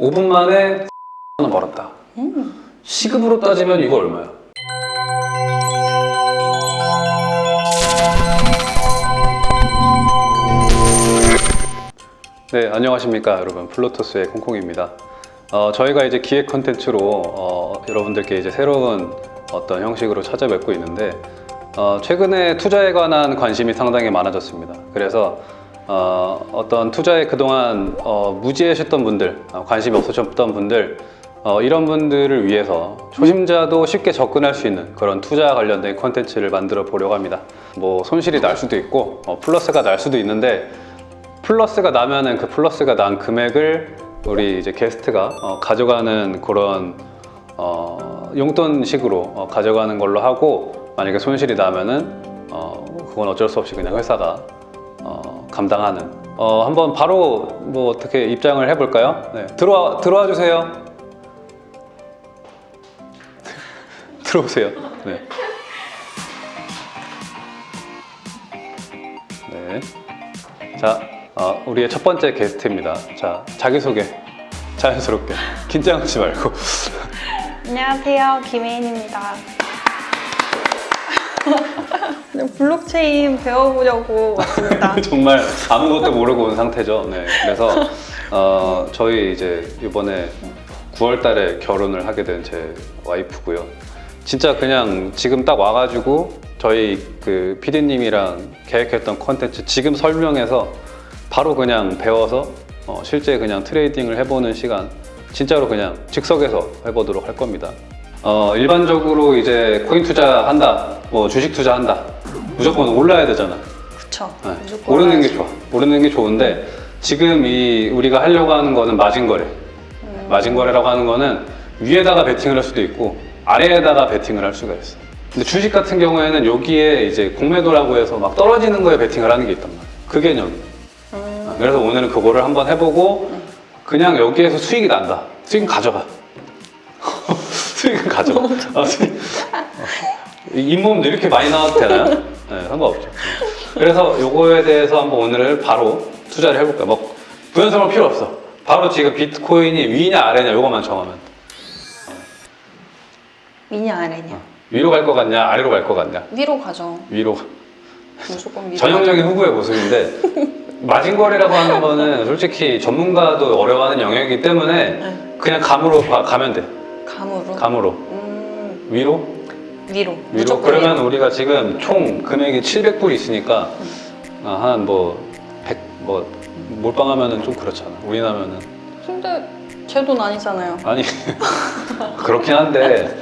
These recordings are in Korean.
5분 만에 원 벌었다. 시급으로 따지면 이거 얼마야? 네, 안녕하십니까 여러분. 플로토스의 콩콩입니다. 어, 저희가 이제 기획 컨텐츠로 어, 여러분들께 이제 새로운 어떤 형식으로 찾아뵙고 있는데 어, 최근에 투자에 관한 관심이 상당히 많아졌습니다. 그래서 어, 어떤 투자에 그동안 어, 무지하셨던 분들, 어, 관심이 없으셨던 분들 어, 이런 분들을 위해서 초심자도 쉽게 접근할 수 있는 그런 투자 관련된 컨텐츠를 만들어 보려고 합니다. 뭐 손실이 날 수도 있고 어, 플러스가 날 수도 있는데 플러스가 나면은 그 플러스가 난 금액을 우리 이제 게스트가 어, 가져가는 그런 어, 용돈식으로 어, 가져가는 걸로 하고 만약에 손실이 나면은 어, 그건 어쩔 수 없이 그냥 회사가 어, 감당하는. 어, 한번 바로 뭐 어떻게 입장을 해볼까요? 네. 들어와 들어와 주세요. 들어오세요. 네. 네. 자, 어, 우리의 첫 번째 게스트입니다. 자, 자기소개 자연스럽게 긴장하지 말고. 안녕하세요. 김혜인입니다. 네, 블록체인 배워보려고 왔습니다. 정말 아무것도 모르고 온 상태죠. 네. 그래서 어, 저희 이제 이번에 9월 달에 결혼을 하게 된 제 와이프고요. 진짜 그냥 지금 딱 와가지고 저희 그 PD님이랑 계획했던 컨텐츠 지금 설명해서 바로 그냥 배워서 어, 실제 그냥 trading을 해보는 시간 진짜로 그냥 즉석에서 해보도록 할 겁니다. 어, 일반적으로 이제 코인 투자한다, 뭐 주식 투자한다, 무조건 올라야 되잖아. 그쵸. 네, 무조건 오르는 게. 좋아. 오르는 게 좋은데 지금 이 우리가 하려고 하는 거는 마진 거래. 음. 마진 거래라고 하는 거는 위에다가 베팅을 할 수도 있고 아래에다가 베팅을 할 수가 있어. 근데 주식 같은 경우에는 여기에 이제 공매도라고 해서 막 떨어지는 거에 베팅을 하는 게 있단 말이야. 그 개념. 음, 그래서 오늘은 그거를 한번 해보고 그냥 여기에서 수익이 난다. 수익은 가져가. 수익은 가져가. 아, 수익. 어. 이 잇몸도 이렇게 많이 나와도 되나요? 네, 상관없죠. 그래서 요거에 대해서 한번 오늘 바로 투자를 해볼까요? 뭐 부연설명 필요 없어. 바로 지금 비트코인이 위냐 아래냐 요것만 정하면 돼. 위냐 아래냐. 위로 갈 것 같냐 아래로 갈 것 같냐 위로 가죠. 위로 무조건 위로. 전형적인 후보의 모습인데 마진거래라고 하는 거는 솔직히 전문가도 어려워하는 영역이기 때문에 네. 그냥 감으로 가- 가면 돼. 감으로. 감으로 음, 위로 위로. 위로 그러면 위로. 우리가 지금 총 금액이 700불 있으니까 한뭐 100, 뭐 몰빵하면은 좀 그렇잖아 우리 나면은 근데 제 돈 아니잖아요. 아니 그렇긴 한데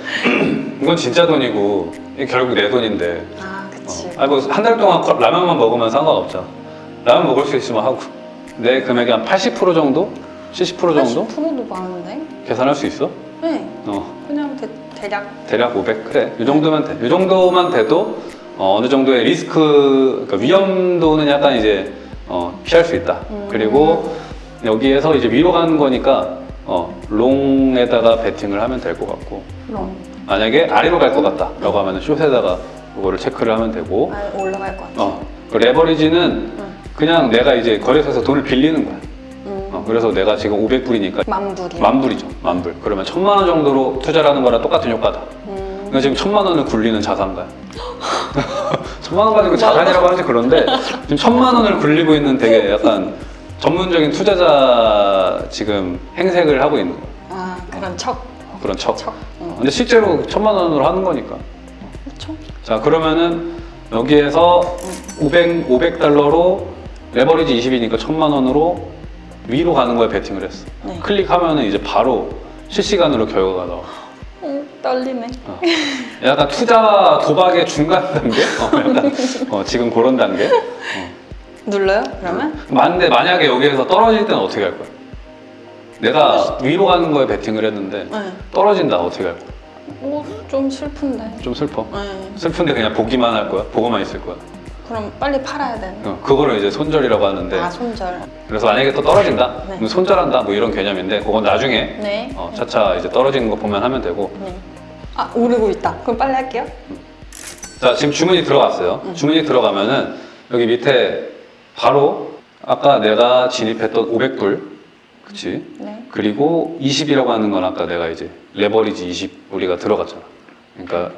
이건 진짜 돈이고 결국 내 돈인데 아, 그치. 아니 뭐한 달 동안 거- 라면만 먹으면 상관없잖아. 라면 먹을 수 있으면 하고 내 금액의 한80% 정도? 70% 정도? 80%도 많은데? 계산할 수 있어? 네. 어 그냥 대, 대략. 대략 500 그래 이 정도면 돼. 이 정도만 돼도 어, 느 정도의 리스크 그러니까 위험도는 약간 이제 어, 피할 수 있다. 음. 그리고 여기에서 이제 위로 가는 거니까 어, 롱에다가 베팅을 하면 될 것 같고 그럼. 만약에 아래로 갈 것 같다 라고 하면 숏에다가 그거를 체크를 하면 되고 아, 올라갈 것 같아. 어, 그 레버리지는 응. 그냥 내가 이제 거래소에서 돈을 빌리는 거야. 음, 어, 그래서 내가 지금 500불이니까 만불이. 만불이죠. 만불. 그러면 천만 원 정도로 투자를 하는 거랑 똑같은 효과다. 음, 그러니까 지금 천만 원을 굴리는 자산가야. 천만 원 가지고 자산이라고 하지 그런데 지금 천만 원을 굴리고 있는 되게 약간 전문적인 투자자 지금 행색을 하고 있는 거야. 아, 그런 척. 그런 척. 척. 어. 근데 실제로 천만 원으로 하는 거니까. 그렇죠. 자 그러면은 여기에서 500, 500달러로 레버리지 20이니까 천만 원으로 위로 가는 거에 베팅을 했어. 네. 클릭하면은 이제 바로 실시간으로 결과가 나와. 어, 떨리네. 어. 약간 투자와 도박의 중간 단계? 어, 약간 어, 지금 그런 단계? 어. 눌러요? 그러면? 만데 만약에 여기에서 떨어질 때는 어떻게 할 거야? 내가 위로 가는 거에 베팅을 했는데 네. 떨어진다 어떻게 할 거야? 오, 좀 슬픈데. 좀 슬퍼. 네. 슬픈데 그냥 보기만 할 거야? 보고만 있을 거야? 그럼 빨리 팔아야 되는. 어, 그거를 이제 손절이라고 하는데 아, 손절. 그래서 만약에 또 떨어진다, 네. 그럼 손절한다 뭐 이런 개념인데 그건 나중에 네. 어, 차차 이제 떨어지는 거 보면 하면 되고 네. 아, 오르고 있다. 그럼 빨리 할게요. 자 지금 주문이 들어갔어요. 주문이 들어가면은 여기 밑에 바로 아까 내가 진입했던 500불 그치? 네. 그리고 20이라고 하는 건 아까 내가 이제 레버리지 20 우리가 들어갔잖아. 그러니까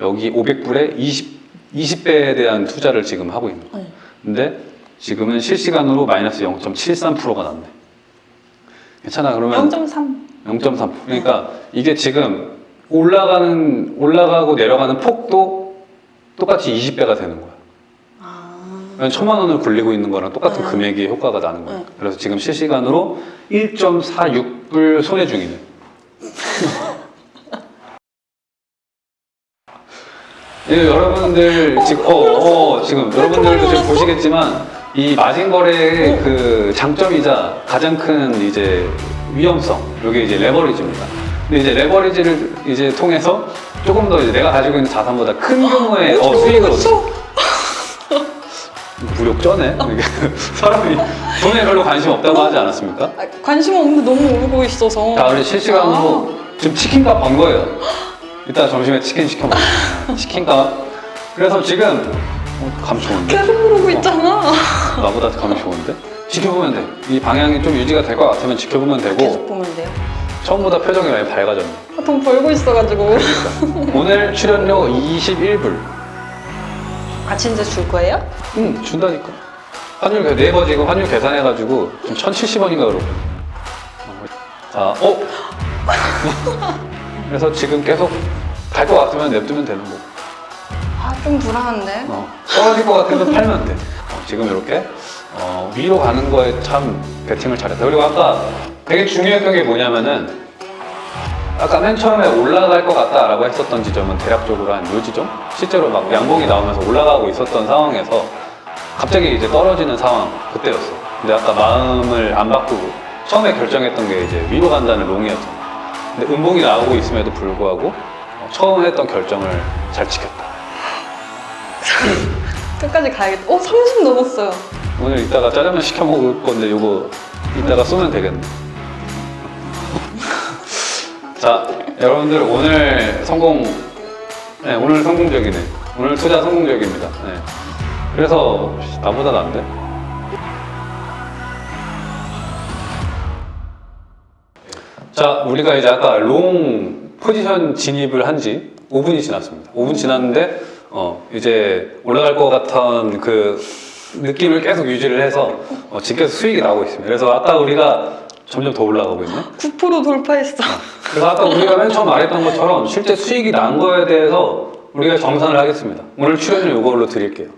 여기 500불에 20, 20배에 대한 투자를 지금 하고 있는 거야. 네. 근데 지금은 실시간으로 마이너스 0.73%가 났네. 괜찮아. 그러면 0.3. 0.3. 그러니까 이게 지금 올라가는 올라가고 내려가는 폭도 똑같이 20배가 되는 거야. 아. 천만 원을 굴리고 있는 거랑 똑같은 네. 금액의 효과가 나는 거야. 네. 그래서 지금 실시간으로 1.46불 손해 중이네. 예, 여러분들 지금 어, 어, 지금 여러분들도 지금 보시겠지만 이 마진 거래의 그 장점이자 가장 큰 이제 위험성 이게 이제 레버리지입니다. 근데 이제 레버리지를 이제 통해서 조금 더 이제 내가 가지고 있는 자산보다 큰 규모의 어, 수익을 얻을 수 무력 쩌네. 이게 사람이 돈에 별로 관심 없다고 하지 않았습니까? 아, 관심 없는데 너무 오르고 있어서. 자, 우리 실시간으로 지금 치킨값 번 거예요. 이따 점심에 치킨 시켜 먹어. 치킨값. 그래서 지금 어, 감 좋은데? 계속 오르고 있잖아. 나보다 감이 좋은데? 지켜보면 돼. 이 방향이 좀 유지가 될 것 같으면 지켜보면 되고 계속 보면 돼요. 처음보다 표정이 많이 밝아졌네. 아, 돈 벌고 있어가지고. 오늘 출연료 21불. 아 진짜 줄 거예요? 응, 준다니까. 환율 그 네이버 지금 환율 계산해가지고 지금 1,070원인가 그러고. 자, 어? 그래서 지금 계속 갈 것 같으면 냅두면 되는 거고. 아 좀 불안한데. 어, 떨어질 것 같으면 팔면 돼. 어, 지금 이렇게 어, 위로 가는 거에 참 배팅을 잘했다. 그리고 아까 되게 중요했던 게 뭐냐면은 아까 맨 처음에 올라갈 것 같다라고 했었던 지점은 대략적으로 한 요 지점? 실제로 막 양봉이 나오면서 올라가고 있었던 상황에서 갑자기 이제 떨어지는 상황 그때였어. 근데 아까 마음을 안 바꾸고 처음에 결정했던 게 이제 위로 간다는 롱이었잖아. 근데 음봉이 나오고 있음에도 불구하고 어, 처음 했던 결정을 잘 지켰다. 끝까지 가야겠다. 어 30 넘었어요. 오늘 이따가 짜장면 시켜 먹을 건데 이거 이따가 쏘면 되겠네. 자, 여러분들 오늘 성공, 네, 오늘 성공적이네. 오늘 투자 성공적입니다. 네. 그래서 나보다 난데? 자, 우리가 이제 아까 롱 포지션 진입을 한 지 5분이 지났습니다. 5분 지났는데, 어, 이제 올라갈 것 같은 그 느낌을 계속 유지를 해서 어, 지금 계속 수익이 나오고 있습니다. 그래서 아까 우리가 점점 더 올라가고 있네. 9% 돌파했어. 그래서 아까 우리가 맨 처음 말했던 것처럼 실제 수익이 난 거에 대해서 우리가 정산을 하겠습니다. 오늘 출연료 이걸로 드릴게요.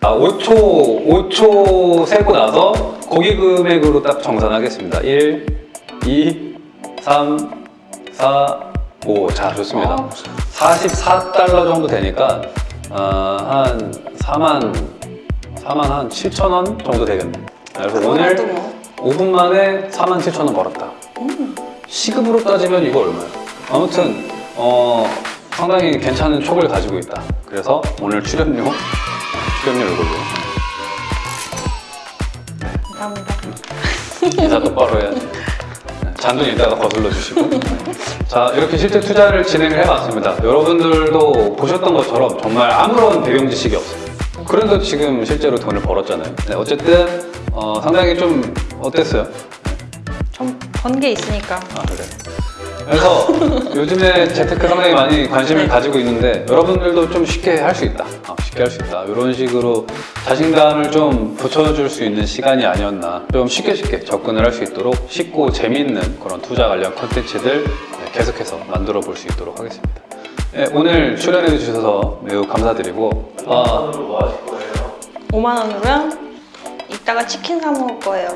아, 5초, 5초 세고 나서 고기 금액으로 딱 정산하겠습니다. 1, 2, 3, 4, 5. 자, 좋습니다. 아, 44달러 정도 되니까 아, 한 4만, 4만 한 7천 원 정도 되겠네. 그래서 오늘 그래도 뭐. 5분 만에 4만 7천 원 벌었다. 시급으로 따지면 이거 얼마야? 아무튼 어, 상당히 괜찮은 촉을 가지고 있다. 그래서 오늘 출연료 출연료 이걸로 감사합니다. 인사 똑바로 해야지. 네, 잔돈 이따가 거슬러 주시고. 자 이렇게 실제 투자를 진행을 해봤습니다. 여러분들도 보셨던 것처럼 정말 아무런 배경 지식이 없어요. 그런데 지금 실제로 돈을 벌었잖아요. 네, 어쨌든 어, 상당히 좀 어땠어요? 좀번게 있으니까. 아 그래. 그래서 요즘에 재테크 상당히 많이 관심을 네. 가지고 있는데 여러분들도 좀 쉽게 할 수 있다. 아, 쉽게 할 수 있다. 이런 식으로 자신감을 좀 붙여줄 수 있는 시간이 아니었나. 좀 쉽게 쉽게 접근을 할 수 있도록 쉽고 재미있는 그런 투자 관련 컨텐츠들 네, 계속해서 만들어 볼 수 있도록 하겠습니다. 네, 오늘 출연해 주셔서 매우 감사드리고 아, 5만 원으로요? 이따가 치킨 사 먹을 거예요.